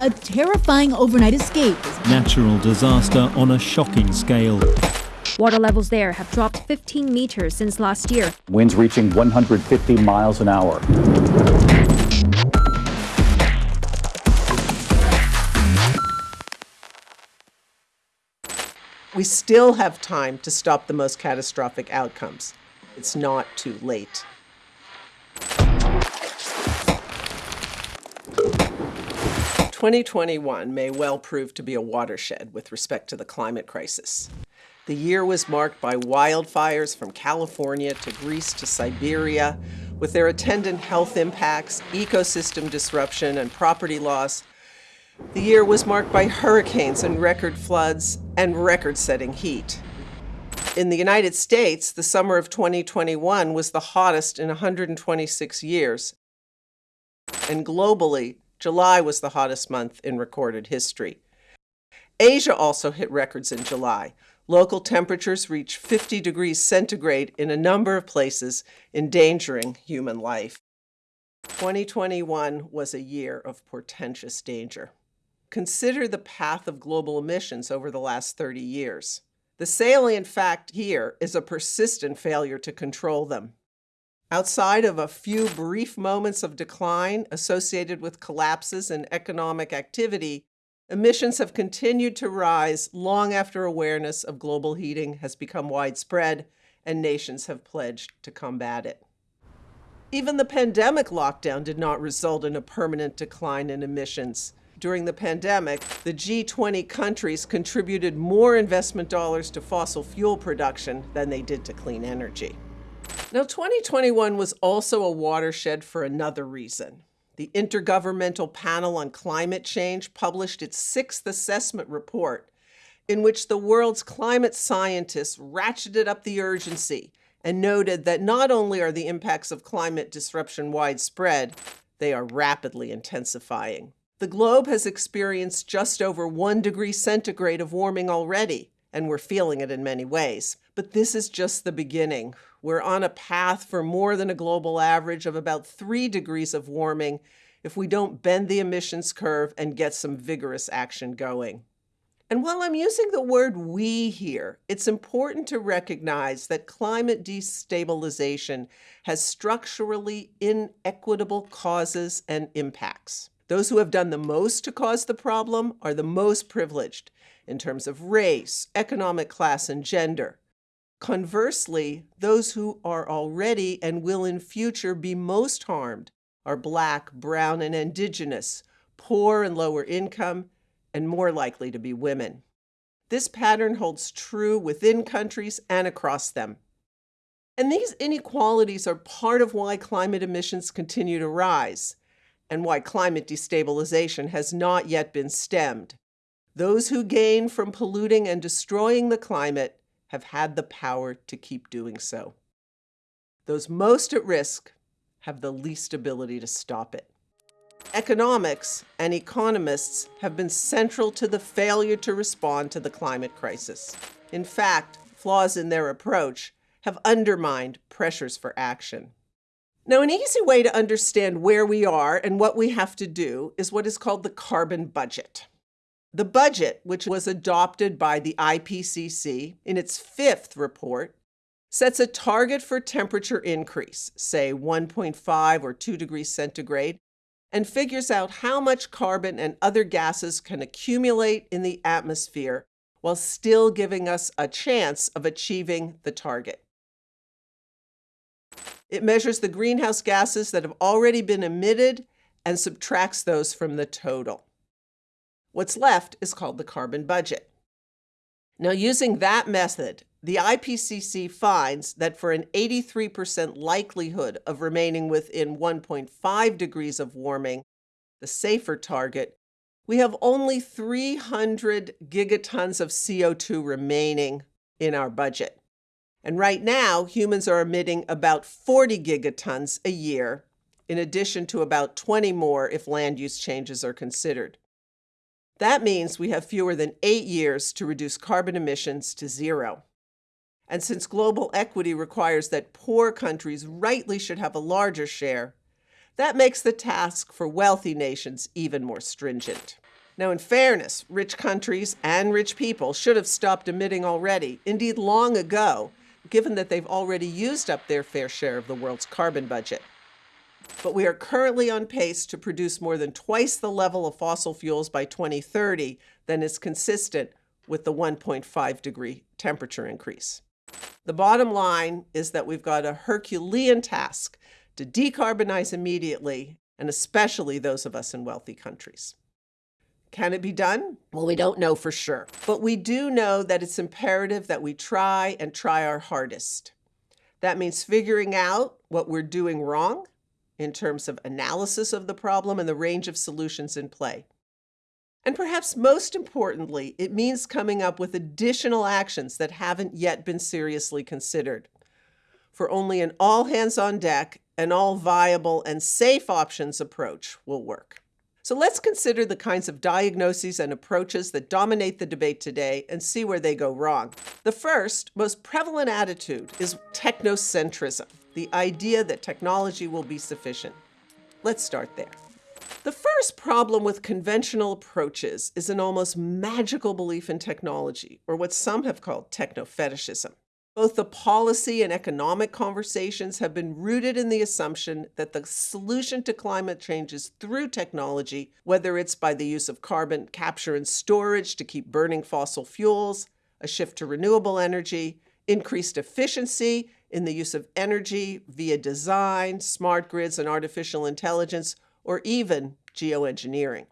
A terrifying overnight escape. Natural disaster on a shocking scale. Water levels there have dropped 15 meters since last year. Winds reaching 150 miles an hour. We still have time to stop the most catastrophic outcomes. It's not too late. Twenty twenty one may well prove to be a watershed with respect to the climate crisis. The year was marked by wildfires from California to Greece to Siberia, with their attendant health impacts, ecosystem disruption, and property loss the year was marked by hurricanes and record floods and record-setting heat. In the United States, the summer of 2021 was the hottest in 126 years. And globally, July was the hottest month in recorded history. Asia also hit records in July. Local temperatures reached 50 degrees centigrade in a number of places, endangering human life. 2021 was a year of portentous danger. Consider the path of global emissions over the last 30 years. The salient fact here is a persistent failure to control them. Outside of a few brief moments of decline associated with collapses in economic activity, emissions have continued to rise long after awareness of global heating has become widespread and nations have pledged to combat it. Even the pandemic lockdown did not result in a permanent decline in emissions during the pandemic, the G20 countries contributed more investment dollars to fossil fuel production than they did to clean energy. Now, 2021 was also a watershed for another reason. The Intergovernmental Panel on Climate Change published its sixth assessment report, in which the world's climate scientists ratcheted up the urgency and noted that not only are the impacts of climate disruption widespread, they are rapidly intensifying. The globe has experienced just over one degree centigrade of warming already, and we're feeling it in many ways. But this is just the beginning. We're on a path for more than a global average of about three degrees of warming if we don't bend the emissions curve and get some vigorous action going. And while I'm using the word we here, it's important to recognize that climate destabilization has structurally inequitable causes and impacts. Those who have done the most to cause the problem are the most privileged in terms of race, economic class, and gender. Conversely, those who are already and will in future be most harmed are Black, Brown, and Indigenous, poor and lower income, and more likely to be women. This pattern holds true within countries and across them. And these inequalities are part of why climate emissions continue to rise and why climate destabilization has not yet been stemmed. Those who gain from polluting and destroying the climate have had the power to keep doing so. Those most at risk have the least ability to stop it. Economics and economists have been central to the failure to respond to the climate crisis. In fact, flaws in their approach have undermined pressures for action. Now, an easy way to understand where we are and what we have to do is what is called the carbon budget. The budget, which was adopted by the IPCC in its fifth report, sets a target for temperature increase, say 1.5 or 2 degrees centigrade, and figures out how much carbon and other gases can accumulate in the atmosphere while still giving us a chance of achieving the target. It measures the greenhouse gases that have already been emitted and subtracts those from the total. What's left is called the carbon budget. Now, using that method, the IPCC finds that for an 83% likelihood of remaining within 1.5 degrees of warming, the safer target, we have only 300 gigatons of CO2 remaining in our budget. And right now, humans are emitting about 40 gigatons a year, in addition to about 20 more if land use changes are considered. That means we have fewer than eight years to reduce carbon emissions to zero. And since global equity requires that poor countries rightly should have a larger share, that makes the task for wealthy nations even more stringent. Now, in fairness, rich countries and rich people should have stopped emitting already, indeed, long ago, given that they've already used up their fair share of the world's carbon budget. But we are currently on pace to produce more than twice the level of fossil fuels by 2030 than is consistent with the 1.5 degree temperature increase. The bottom line is that we've got a Herculean task to decarbonize immediately, and especially those of us in wealthy countries. Can it be done? Well, we don't know for sure. But we do know that it's imperative that we try and try our hardest. That means figuring out what we're doing wrong in terms of analysis of the problem and the range of solutions in play. And perhaps most importantly, it means coming up with additional actions that haven't yet been seriously considered. For only an all hands on deck and all viable and safe options approach will work. So let's consider the kinds of diagnoses and approaches that dominate the debate today and see where they go wrong. The first, most prevalent attitude is technocentrism, the idea that technology will be sufficient. Let's start there. The first problem with conventional approaches is an almost magical belief in technology, or what some have called techno-fetishism. Both the policy and economic conversations have been rooted in the assumption that the solution to climate change is through technology, whether it's by the use of carbon capture and storage to keep burning fossil fuels, a shift to renewable energy, increased efficiency in the use of energy via design, smart grids, and artificial intelligence, or even geoengineering.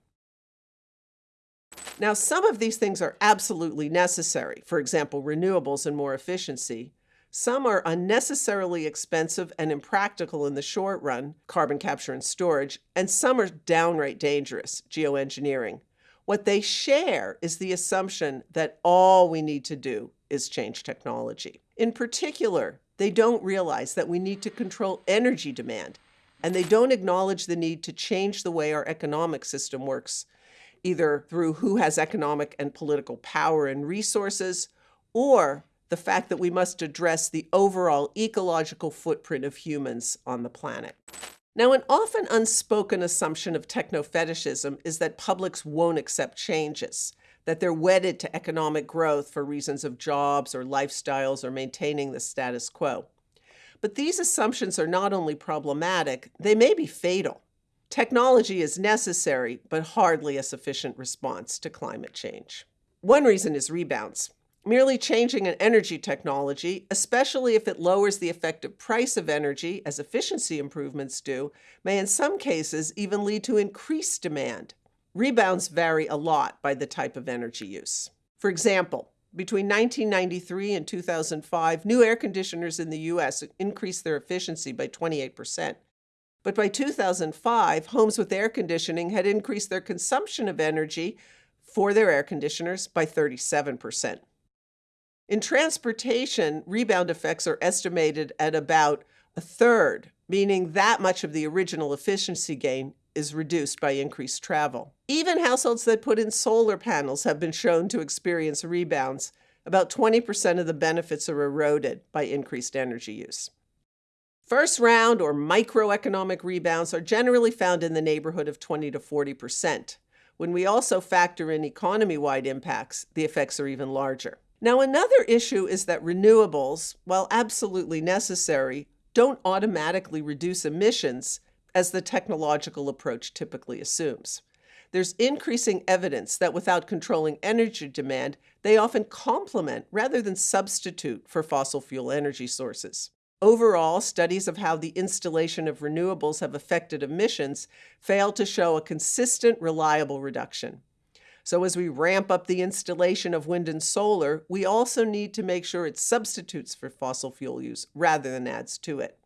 Now, some of these things are absolutely necessary, for example, renewables and more efficiency. Some are unnecessarily expensive and impractical in the short run, carbon capture and storage, and some are downright dangerous, geoengineering. What they share is the assumption that all we need to do is change technology. In particular, they don't realize that we need to control energy demand, and they don't acknowledge the need to change the way our economic system works either through who has economic and political power and resources, or the fact that we must address the overall ecological footprint of humans on the planet. Now, an often unspoken assumption of techno-fetishism is that publics won't accept changes, that they're wedded to economic growth for reasons of jobs or lifestyles or maintaining the status quo. But these assumptions are not only problematic, they may be fatal. Technology is necessary, but hardly a sufficient response to climate change. One reason is rebounds. Merely changing an energy technology, especially if it lowers the effective price of energy, as efficiency improvements do, may in some cases even lead to increased demand. Rebounds vary a lot by the type of energy use. For example, between 1993 and 2005, new air conditioners in the U.S. increased their efficiency by 28 percent. But by 2005, homes with air conditioning had increased their consumption of energy for their air conditioners by 37%. In transportation, rebound effects are estimated at about a third, meaning that much of the original efficiency gain is reduced by increased travel. Even households that put in solar panels have been shown to experience rebounds. About 20% of the benefits are eroded by increased energy use. First round or microeconomic rebounds are generally found in the neighborhood of 20 to 40 percent. When we also factor in economy-wide impacts, the effects are even larger. Now, another issue is that renewables, while absolutely necessary, don't automatically reduce emissions as the technological approach typically assumes. There's increasing evidence that without controlling energy demand, they often complement rather than substitute for fossil fuel energy sources. Overall, studies of how the installation of renewables have affected emissions fail to show a consistent, reliable reduction. So as we ramp up the installation of wind and solar, we also need to make sure it substitutes for fossil fuel use rather than adds to it.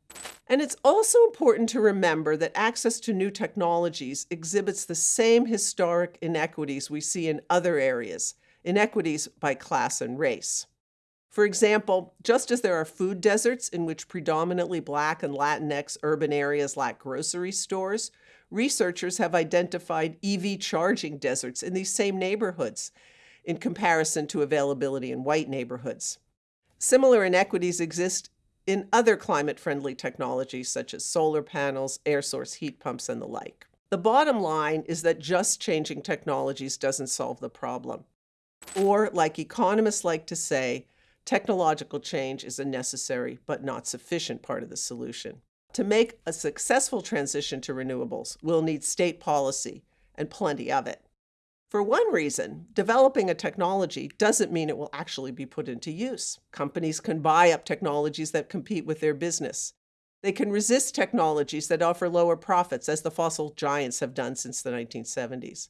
And it's also important to remember that access to new technologies exhibits the same historic inequities we see in other areas, inequities by class and race. For example, just as there are food deserts in which predominantly Black and Latinx urban areas lack grocery stores, researchers have identified EV charging deserts in these same neighborhoods in comparison to availability in white neighborhoods. Similar inequities exist in other climate-friendly technologies such as solar panels, air source heat pumps, and the like. The bottom line is that just changing technologies doesn't solve the problem. Or, like economists like to say, technological change is a necessary but not sufficient part of the solution. To make a successful transition to renewables, we'll need state policy and plenty of it. For one reason, developing a technology doesn't mean it will actually be put into use. Companies can buy up technologies that compete with their business. They can resist technologies that offer lower profits, as the fossil giants have done since the 1970s.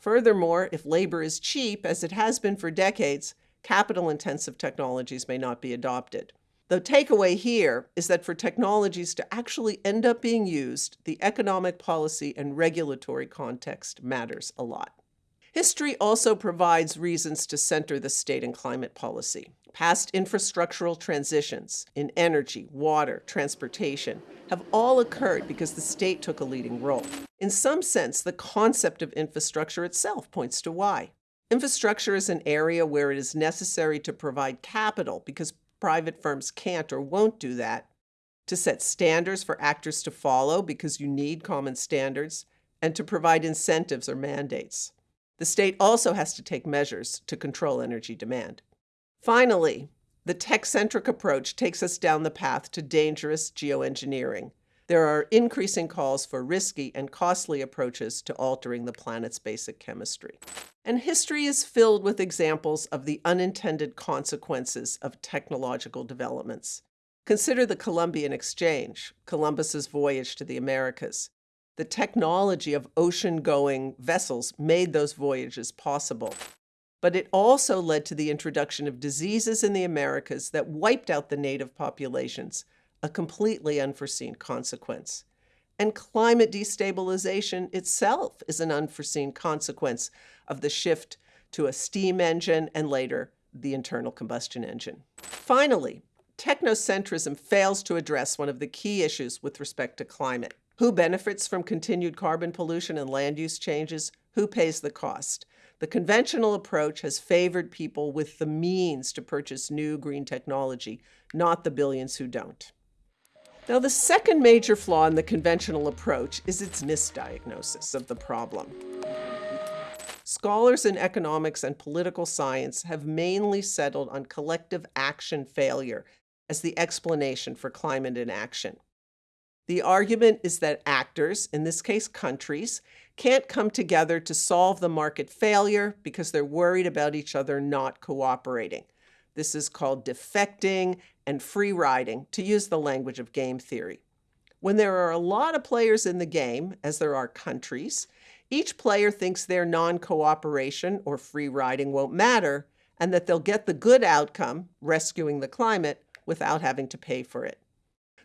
Furthermore, if labor is cheap, as it has been for decades, capital-intensive technologies may not be adopted. The takeaway here is that for technologies to actually end up being used, the economic policy and regulatory context matters a lot. History also provides reasons to center the state in climate policy. Past infrastructural transitions in energy, water, transportation have all occurred because the state took a leading role. In some sense, the concept of infrastructure itself points to why. Infrastructure is an area where it is necessary to provide capital because private firms can't or won't do that, to set standards for actors to follow because you need common standards, and to provide incentives or mandates. The state also has to take measures to control energy demand. Finally, the tech-centric approach takes us down the path to dangerous geoengineering. There are increasing calls for risky and costly approaches to altering the planet's basic chemistry. And history is filled with examples of the unintended consequences of technological developments. Consider the Columbian Exchange, Columbus's voyage to the Americas. The technology of ocean-going vessels made those voyages possible. But it also led to the introduction of diseases in the Americas that wiped out the native populations, a completely unforeseen consequence. And climate destabilization itself is an unforeseen consequence of the shift to a steam engine and later the internal combustion engine. Finally, technocentrism fails to address one of the key issues with respect to climate. Who benefits from continued carbon pollution and land use changes? Who pays the cost? The conventional approach has favored people with the means to purchase new green technology, not the billions who don't. Now, the second major flaw in the conventional approach is its misdiagnosis of the problem. Scholars in economics and political science have mainly settled on collective action failure as the explanation for climate inaction. The argument is that actors, in this case countries, can't come together to solve the market failure because they're worried about each other not cooperating. This is called defecting and free riding, to use the language of game theory. When there are a lot of players in the game, as there are countries, each player thinks their non-cooperation or free riding won't matter and that they'll get the good outcome, rescuing the climate, without having to pay for it.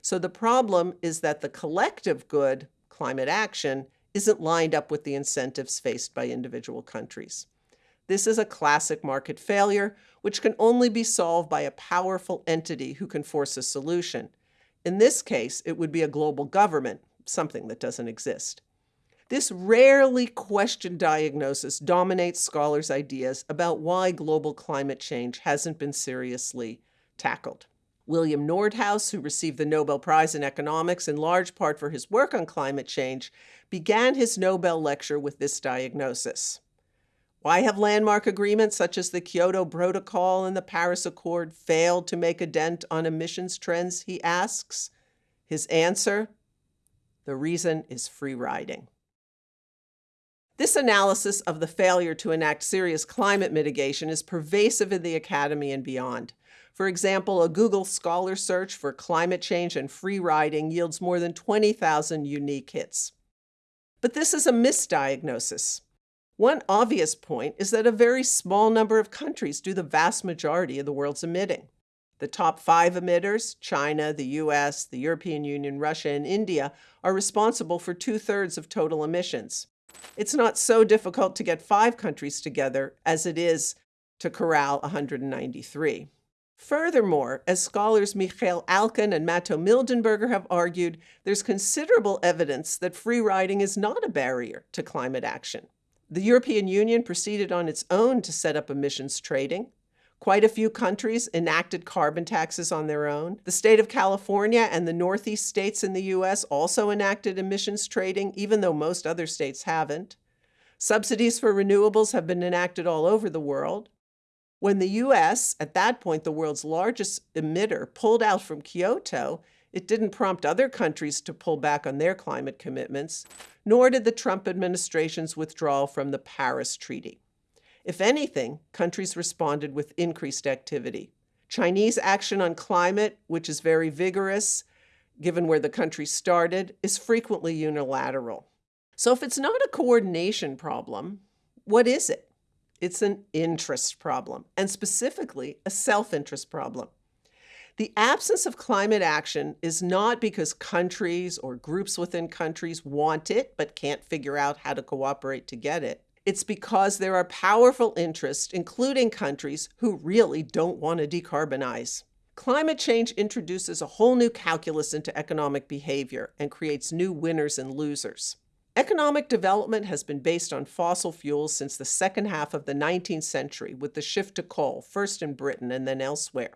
So the problem is that the collective good, climate action, isn't lined up with the incentives faced by individual countries. This is a classic market failure, which can only be solved by a powerful entity who can force a solution. In this case, it would be a global government, something that doesn't exist. This rarely questioned diagnosis dominates scholars' ideas about why global climate change hasn't been seriously tackled. William Nordhaus, who received the Nobel Prize in Economics in large part for his work on climate change, began his Nobel lecture with this diagnosis. Why have landmark agreements such as the Kyoto Protocol and the Paris Accord failed to make a dent on emissions trends, he asks? His answer, the reason is free riding. This analysis of the failure to enact serious climate mitigation is pervasive in the academy and beyond. For example, a Google Scholar search for climate change and free riding yields more than 20,000 unique hits. But this is a misdiagnosis. One obvious point is that a very small number of countries do the vast majority of the world's emitting. The top five emitters, China, the US, the European Union, Russia, and India, are responsible for two-thirds of total emissions. It's not so difficult to get five countries together as it is to corral 193. Furthermore, as scholars Michael Aklin and Matto Mildenberger have argued, there's considerable evidence that free riding is not a barrier to climate action. The European Union proceeded on its own to set up emissions trading. Quite a few countries enacted carbon taxes on their own. The state of California and the Northeast states in the U.S. also enacted emissions trading, even though most other states haven't. Subsidies for renewables have been enacted all over the world. When the U.S., at that point the world's largest emitter, pulled out from Kyoto, it didn't prompt other countries to pull back on their climate commitments, nor did the Trump administration's withdrawal from the Paris Treaty. If anything, countries responded with increased activity. Chinese action on climate, which is very vigorous, given where the country started, is frequently unilateral. So if it's not a coordination problem, what is it? It's an interest problem, and specifically a self-interest problem. The absence of climate action is not because countries or groups within countries want it but can't figure out how to cooperate to get it. It's because there are powerful interests, including countries, who really don't want to decarbonize. Climate change introduces a whole new calculus into economic behavior and creates new winners and losers. Economic development has been based on fossil fuels since the second half of the 19th century with the shift to coal, first in Britain and then elsewhere.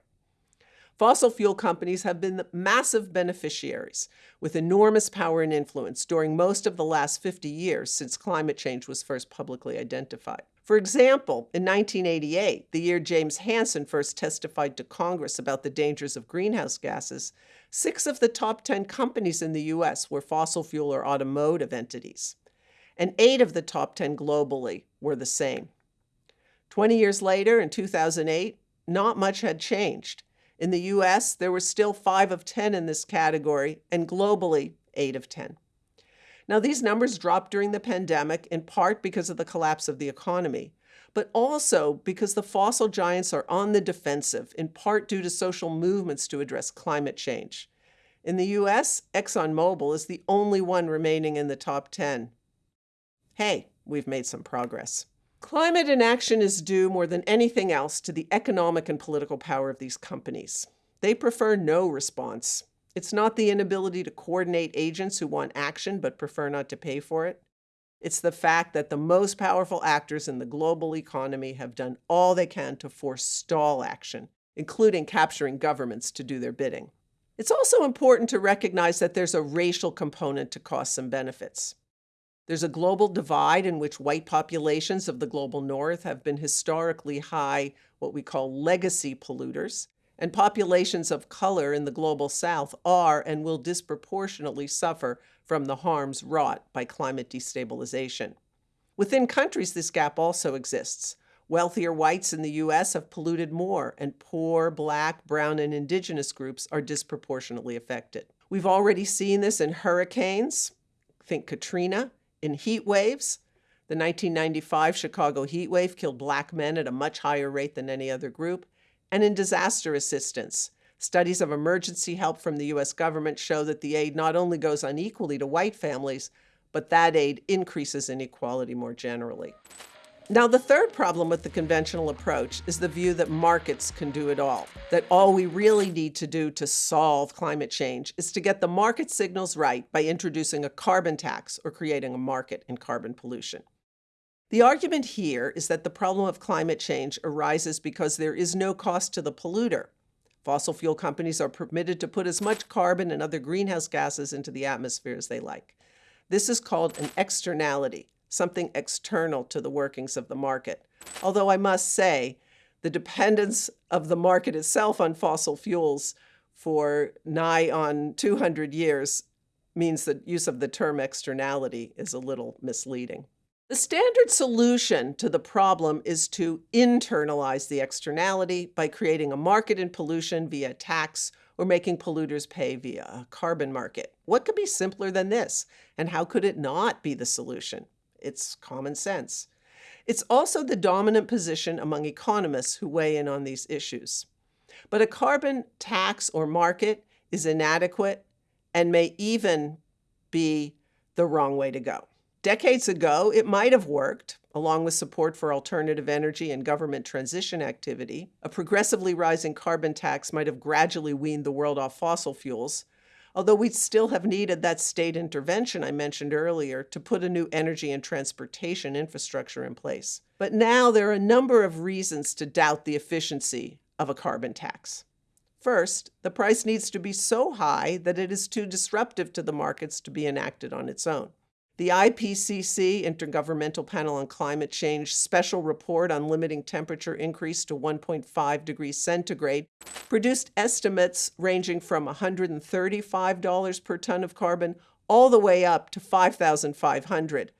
Fossil fuel companies have been massive beneficiaries with enormous power and influence during most of the last 50 years since climate change was first publicly identified. For example, in 1988, the year James Hansen first testified to Congress about the dangers of greenhouse gases, six of the top 10 companies in the U.S. were fossil fuel or automotive entities, and eight of the top 10 globally were the same. 20 years later, in 2008, not much had changed. In the US, there were still 5 of 10 in this category, and globally, 8 of 10. Now, these numbers dropped during the pandemic, in part because of the collapse of the economy, but also because the fossil giants are on the defensive, in part due to social movements to address climate change. In the US, ExxonMobil is the only one remaining in the top 10. Hey, we've made some progress. Climate inaction is due more than anything else to the economic and political power of these companies. They prefer no response. It's not the inability to coordinate agents who want action but prefer not to pay for it. It's the fact that the most powerful actors in the global economy have done all they can to forestall action, including capturing governments to do their bidding. It's also important to recognize that there's a racial component to costs and benefits. There's a global divide in which white populations of the global north have been historically high, what we call legacy polluters, and populations of color in the global south are and will disproportionately suffer from the harms wrought by climate destabilization. Within countries, this gap also exists. Wealthier whites in the U.S. have polluted more, and poor, black, brown, and indigenous groups are disproportionately affected. We've already seen this in hurricanes, think Katrina, in heat waves, the 1995 Chicago heat wave killed black men at a much higher rate than any other group. And in disaster assistance, studies of emergency help from the U.S. government show that the aid not only goes unequally to white families, but that aid increases inequality more generally. Now, the third problem with the conventional approach is the view that markets can do it all, that all we really need to do to solve climate change is to get the market signals right by introducing a carbon tax or creating a market in carbon pollution. The argument here is that the problem of climate change arises because there is no cost to the polluter. Fossil fuel companies are permitted to put as much carbon and other greenhouse gases into the atmosphere as they like. This is called an externality, something external to the workings of the market. Although I must say, the dependence of the market itself on fossil fuels for nigh on 200 years means that use of the term externality is a little misleading. The standard solution to the problem is to internalize the externality by creating a market in pollution via tax or making polluters pay via a carbon market. What could be simpler than this? And how could it not be the solution? It's common sense. It's also the dominant position among economists who weigh in on these issues. But a carbon tax or market is inadequate and may even be the wrong way to go. Decades ago, it might have worked, along with support for alternative energy and government transition activity. A progressively rising carbon tax might have gradually weaned the world off fossil fuels, although we'd still have needed that state intervention I mentioned earlier to put a new energy and transportation infrastructure in place. But now there are a number of reasons to doubt the efficiency of a carbon tax. First, the price needs to be so high that it is too disruptive to the markets to be enacted on its own. The IPCC, Intergovernmental Panel on Climate Change, special report on limiting temperature increase to 1.5 degrees centigrade produced estimates ranging from $135 per ton of carbon all the way up to 5,500.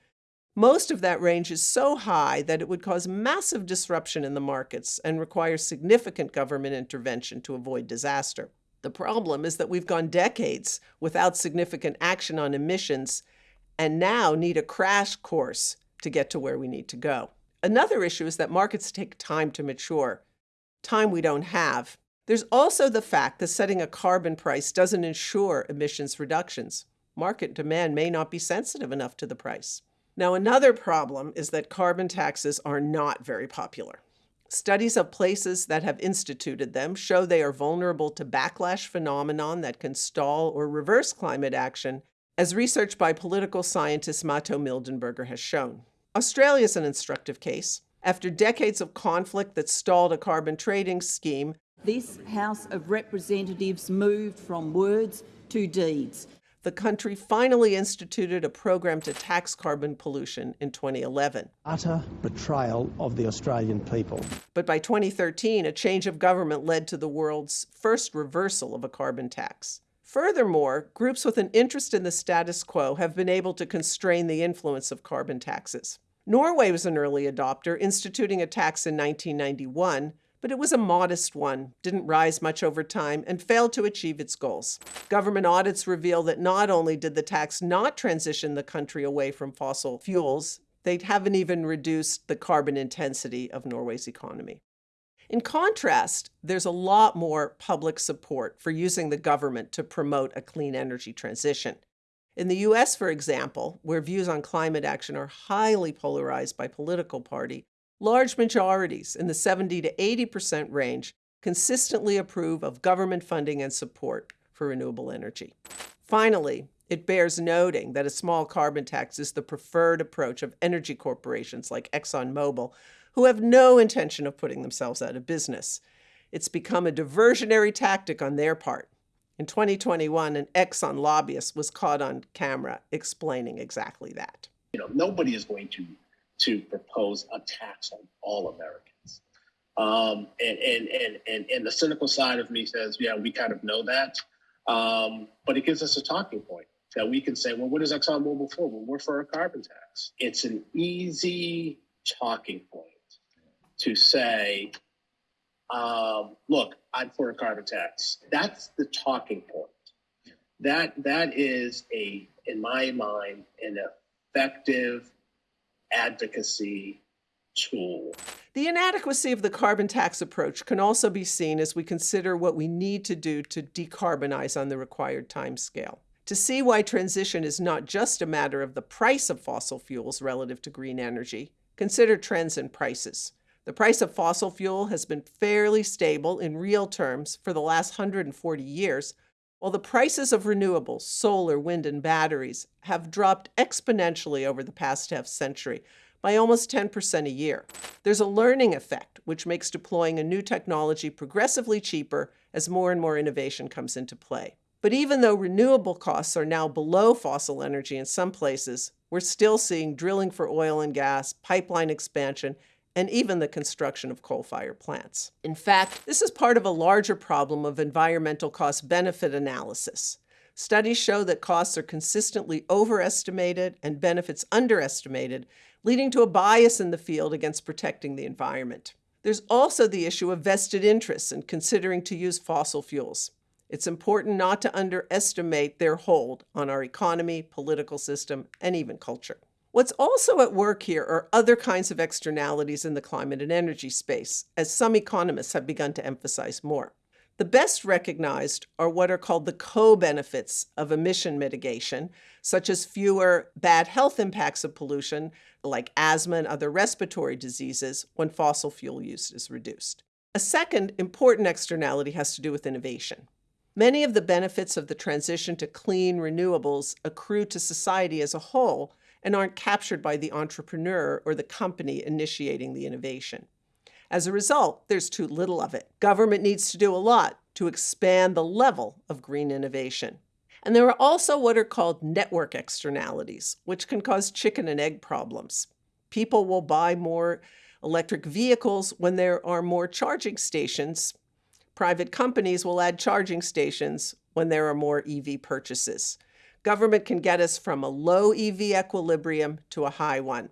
Most of that range is so high that it would cause massive disruption in the markets and require significant government intervention to avoid disaster. The problem is that we've gone decades without significant action on emissions and now need a crash course to get to where we need to go. Another issue is that markets take time to mature, time we don't have. There's also the fact that setting a carbon price doesn't ensure emissions reductions. Market demand may not be sensitive enough to the price. Now, another problem is that carbon taxes are not very popular. Studies of places that have instituted them show they are vulnerable to backlash phenomenon that can stall or reverse climate action as research by political scientist Matto Mildenberger has shown. Australia is an instructive case. After decades of conflict that stalled a carbon trading scheme, this House of Representatives moved from words to deeds. The country finally instituted a program to tax carbon pollution in 2011. Utter betrayal of the Australian people. But by 2013, a change of government led to the world's first reversal of a carbon tax. Furthermore, groups with an interest in the status quo have been able to constrain the influence of carbon taxes. Norway was an early adopter, instituting a tax in 1991, but it was a modest one, didn't rise much over time, and failed to achieve its goals. Government audits reveal that not only did the tax not transition the country away from fossil fuels, they haven't even reduced the carbon intensity of Norway's economy. In contrast, there's a lot more public support for using the government to promote a clean energy transition. In the US, for example, where views on climate action are highly polarized by political party, large majorities in the 70 to 80% range consistently approve of government funding and support for renewable energy. Finally, it bears noting that a small carbon tax is the preferred approach of energy corporations like ExxonMobil, who have no intention of putting themselves out of business. It's become a diversionary tactic on their part. In 2021, an Exxon lobbyist was caught on camera explaining exactly that. You know, nobody is going to to propose a tax on all Americans. Um, and, and, and, and, and the cynical side of me says, yeah, we kind of know that. Um, but it gives us a talking point that we can say, well, what is ExxonMobil for? Well, we're for a carbon tax. It's an easy talking point to say, um, look, I'm for a carbon tax. That's the talking point. That that is a, in my mind, an effective advocacy tool. The inadequacy of the carbon tax approach can also be seen as we consider what we need to do to decarbonize on the required time scale. To see why transition is not just a matter of the price of fossil fuels relative to green energy, consider trends in prices. The price of fossil fuel has been fairly stable in real terms for the last 140 years, while the prices of renewables, solar, wind, and batteries have dropped exponentially over the past half century by almost 10% a year. There's a learning effect, which makes deploying a new technology progressively cheaper as more and more innovation comes into play. But even though renewable costs are now below fossil energy in some places, we're still seeing drilling for oil and gas, pipeline expansion, and even the construction of coal-fired plants. In fact, this is part of a larger problem of environmental cost-benefit analysis. Studies show that costs are consistently overestimated and benefits underestimated, leading to a bias in the field against protecting the environment. There's also the issue of vested interests in considering to use fossil fuels. It's important not to underestimate their hold on our economy, political system, and even culture. What's also at work here are other kinds of externalities in the climate and energy space, as some economists have begun to emphasize more. The best recognized are what are called the co-benefits of emission mitigation, such as fewer bad health impacts of pollution, like asthma and other respiratory diseases, when fossil fuel use is reduced. A second important externality has to do with innovation. Many of the benefits of the transition to clean renewables accrue to society as a whole and aren't captured by the entrepreneur or the company initiating the innovation. As a result, there's too little of it. Government needs to do a lot to expand the level of green innovation. And there are also what are called network externalities, which can cause chicken and egg problems. People will buy more electric vehicles when there are more charging stations. Private companies will add charging stations when there are more EV purchases. Government can get us from a low EV equilibrium to a high one.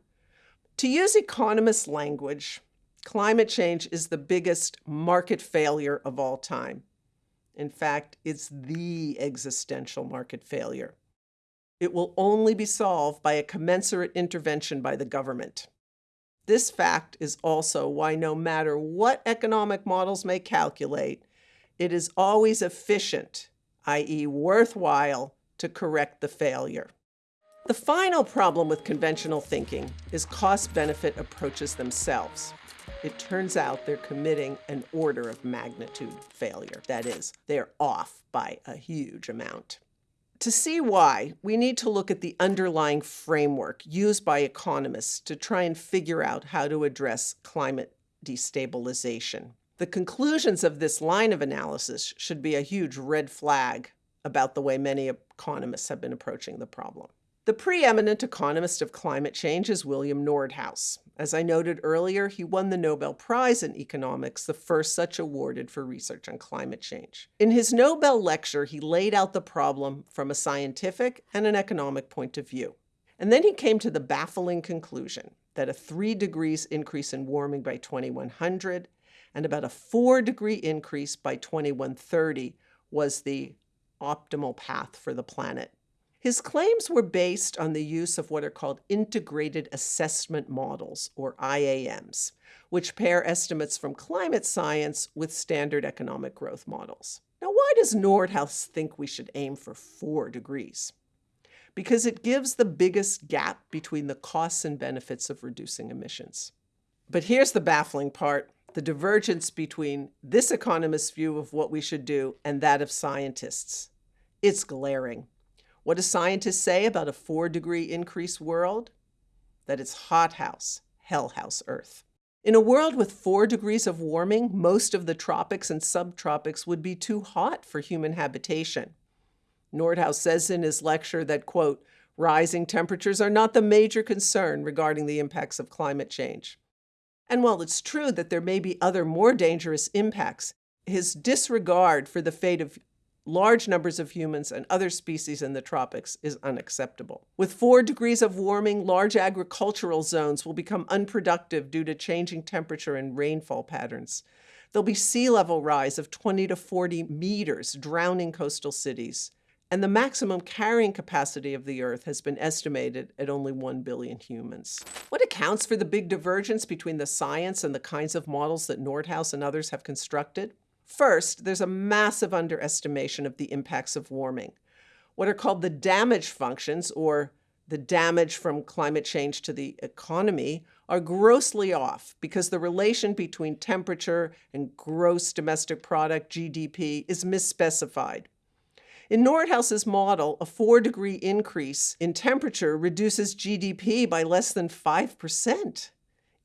To use economist language, climate change is the biggest market failure of all time. In fact, it's the existential market failure. It will only be solved by a commensurate intervention by the government. This fact is also why no matter what economic models may calculate, it is always efficient, i.e. worthwhile, to correct the failure. The final problem with conventional thinking is cost-benefit approaches themselves it turns out they're committing an order of magnitude failure. That is, they're off by a huge amount. To see why, we need to look at the underlying framework used by economists to try and figure out how to address climate destabilization. The conclusions of this line of analysis should be a huge red flag about the way many economists have been approaching the problem. The preeminent economist of climate change is William Nordhaus. As I noted earlier, he won the Nobel Prize in Economics, the first such awarded for research on climate change. In his Nobel lecture, he laid out the problem from a scientific and an economic point of view. And then he came to the baffling conclusion that a 3 degrees increase in warming by 2100 and about a 4 degree increase by 2130 was the optimal path for the planet. His claims were based on the use of what are called integrated assessment models, or IAMs, which pair estimates from climate science with standard economic growth models. Now, why does Nordhaus think we should aim for 4 degrees? Because it gives the biggest gap between the costs and benefits of reducing emissions. But here's the baffling part the divergence between this economist's view of what we should do and that of scientists. It's glaring. What do scientists say about a four degree increase world? That it's hothouse, hellhouse Earth. In a world with four degrees of warming, most of the tropics and subtropics would be too hot for human habitation. Nordhaus says in his lecture that, quote, rising temperatures are not the major concern regarding the impacts of climate change. And while it's true that there may be other more dangerous impacts, his disregard for the fate of large numbers of humans and other species in the tropics is unacceptable. With four degrees of warming, large agricultural zones will become unproductive due to changing temperature and rainfall patterns. There'll be sea level rise of 20 to 40 meters, drowning coastal cities. And the maximum carrying capacity of the Earth has been estimated at only 1 billion humans. What accounts for the big divergence between the science and the kinds of models that Nordhaus and others have constructed? First, there's a massive underestimation of the impacts of warming. What are called the damage functions, or the damage from climate change to the economy, are grossly off because the relation between temperature and gross domestic product, GDP, is misspecified. In Nordhaus's model, a four degree increase in temperature reduces GDP by less than 5%.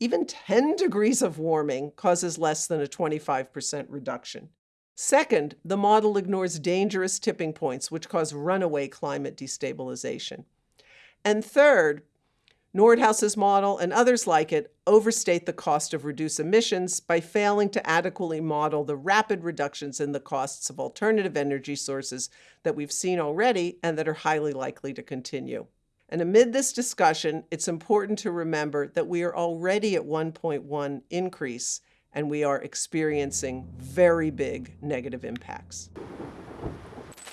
Even 10 degrees of warming causes less than a 25% reduction. Second, the model ignores dangerous tipping points which cause runaway climate destabilization. And third, Nordhaus's model and others like it overstate the cost of reduced emissions by failing to adequately model the rapid reductions in the costs of alternative energy sources that we've seen already and that are highly likely to continue. And amid this discussion, it's important to remember that we are already at 1.1 increase and we are experiencing very big negative impacts.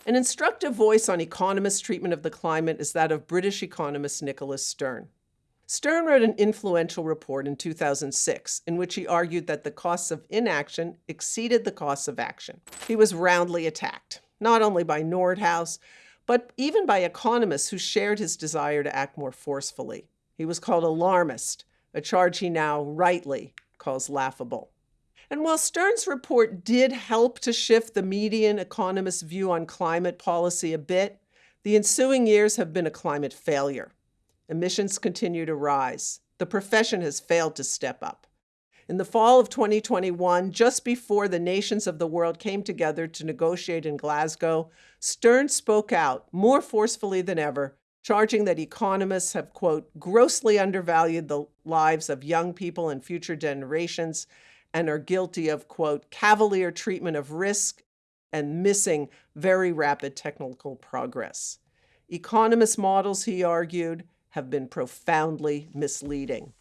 An instructive voice on economists' treatment of the climate is that of British economist Nicholas Stern. Stern wrote an influential report in 2006 in which he argued that the costs of inaction exceeded the costs of action. He was roundly attacked, not only by Nordhaus, but even by economists who shared his desire to act more forcefully. He was called alarmist, a charge he now rightly calls laughable. And while Stern's report did help to shift the median economist's view on climate policy a bit, the ensuing years have been a climate failure. Emissions continue to rise. The profession has failed to step up. In the fall of 2021, just before the nations of the world came together to negotiate in Glasgow, Stern spoke out more forcefully than ever, charging that economists have, quote, grossly undervalued the lives of young people and future generations and are guilty of, quote, cavalier treatment of risk and missing very rapid technical progress. Economist models, he argued, have been profoundly misleading.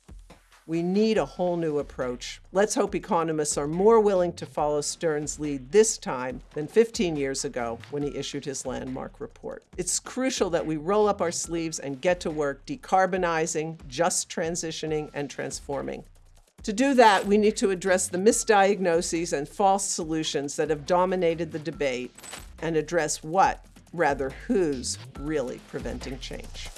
We need a whole new approach. Let's hope economists are more willing to follow Stern's lead this time than 15 years ago when he issued his landmark report. It's crucial that we roll up our sleeves and get to work decarbonizing, just transitioning, and transforming. To do that, we need to address the misdiagnoses and false solutions that have dominated the debate and address what, rather who's, really preventing change.